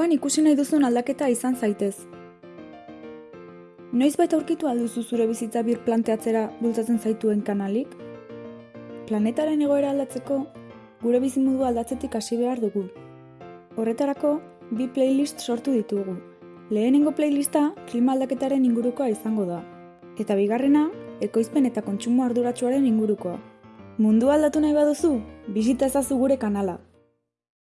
buruan ikusi nahi duzun aldaketa izan zaitez. Noiz baita aurkitu alduzu zure bizitza bir planteatzera bultzatzen zaituen kanalik? Planetaren egoera aldatzeko, gure bizimudu aldatzetik hasi behar dugu. Horretarako, bi playlist sortu ditugu. Lehenengo playlista klima aldaketaren ingurukoa izango da. Eta bigarrena, ekoizpen eta kontsumo arduratsuaren ingurukoa. Mundu aldatu nahi baduzu, bizita ezazu gure kanala.